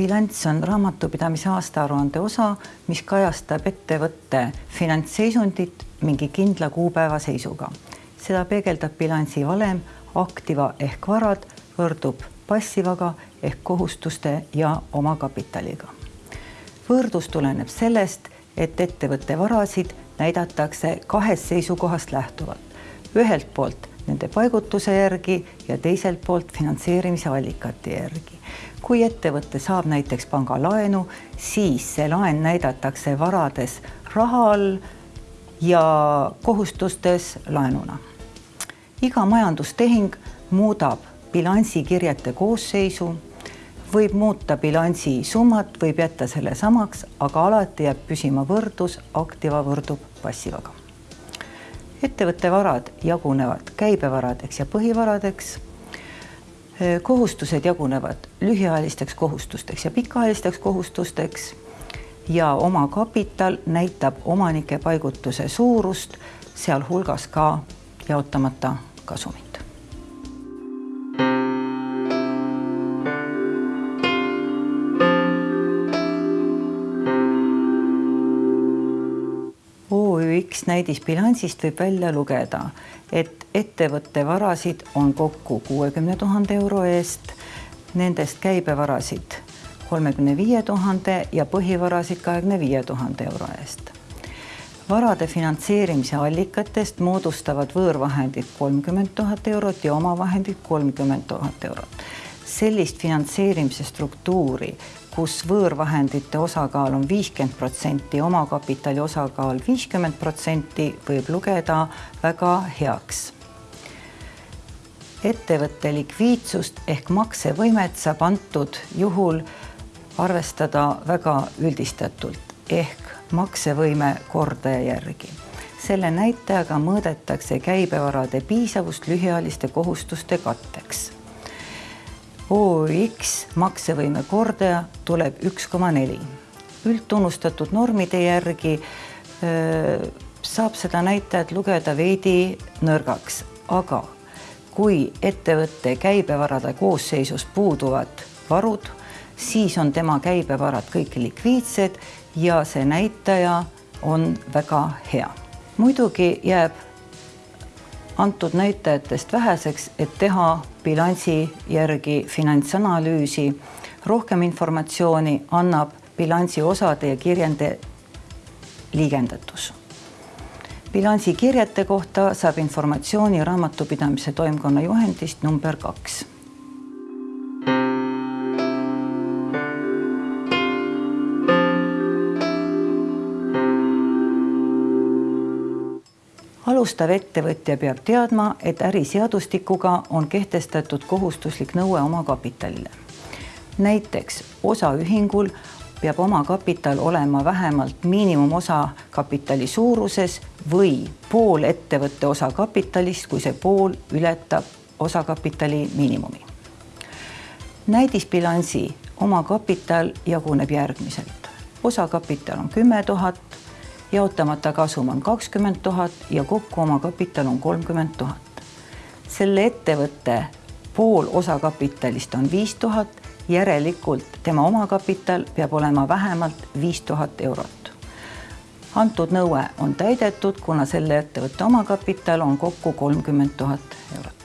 bilanss on raamatupidamise aastaaruande osa, mis kajastab ettevõtte finantsseisundit mingi kindla kuupäeva seisuga. seda peegeldab bilansi valem, aktiva ehk varad võrdub passivaga ehk kohustuste ja omakapitaliga. võrdlus tuleneb sellest, et ettevõtte varasid näidatakse kahest seisukohast lähtuvalt. ühelt poolt nende paigutuse järgi ja teiselt poolt finantseerimise allikate järgi. kui ettevõte saab näiteks pangalaenu, siis see laen näidatakse varades raha all ja kohustustes laenuna. iga majandustehing muudab bilansikirjete koosseisu, võib muuta bilansi summat, võib jätta selle samaks, aga alati jääb püsima võrdlus, aktiva võrdub passivaga. Ettevõtte varad jagunevad käibevaradeks ja põhivaradeks. kohustused jagunevad lühiajalisteks kohustusteks ja pikaajalisteks kohustusteks ja omakapital näitab omanike paigutuse suurust, sealhulgas ka jaotamata kasumit. OÜX näidisbilansist võib välja lugeda, et ettevõtte varasid on kokku kuuekümne tuhande euro eest, nendest käibevarasid kolmekümne viie tuhande ja põhivarasid kahekümne viie tuhande euro eest. varade finantseerimise allikatest moodustavad võõrvahendid kolmkümmend tuhat eurot ja omavahendid kolmkümmend tuhat eurot. Sellist finantseerimise struktuuri, kus võõrvahendite osakaal on viiskümmend protsenti, omakapitali osakaal viiskümmend protsenti, võib lugeda väga heaks ettevõtte likviidsust ehk maksevõimet saab antud juhul arvestada väga üldistatult ehk maksevõime kordaja järgi. selle näitajaga mõõdetakse käibevarade piisavust lühiajaliste kohustuste katteks. OÜX maksevõime kordaja tuleb üks koma neli. üldtunnustatud normide järgi öö, saab seda näitajat lugeda veidi nõrgaks, aga kui ettevõtte käibevarade koosseisus puuduvad varud siis on tema käibevarad kõik likviidsed ja see näitaja on väga hea. muidugi jääb antud näitajatest väheseks, et teha bilansi järgi finantsanalüüsi. rohkem informatsiooni annab bilansi osade ja kirjende liigendatus. bilansi kirjete kohta saab informatsiooni raamatupidamise toimkonna juhendist number kaks alustav ettevõtja peab teadma, et äriseadustikuga on kehtestatud kohustuslik nõue omakapitalile. näiteks osaühingul peab omakapital olema vähemalt miinimumosakapitali suuruses või pool ettevõtte osakapitalist, kui see pool ületab osakapitali miinimumi. näidisbilansi omakapital jaguneb järgmiselt. osakapital on kümme tuhat, jaotamata kasum on kakskümmend tuhat ja kokku omakapital on kolmkümmend tuhat. selle ettevõtte pool osakapitalist on viis tuhat, järelikult tema omakapital peab olema vähemalt viis tuhat eurot. antud nõue on täidetud, kuna selle ettevõtte omakapital on kokku kolmkümmend tuhat eurot.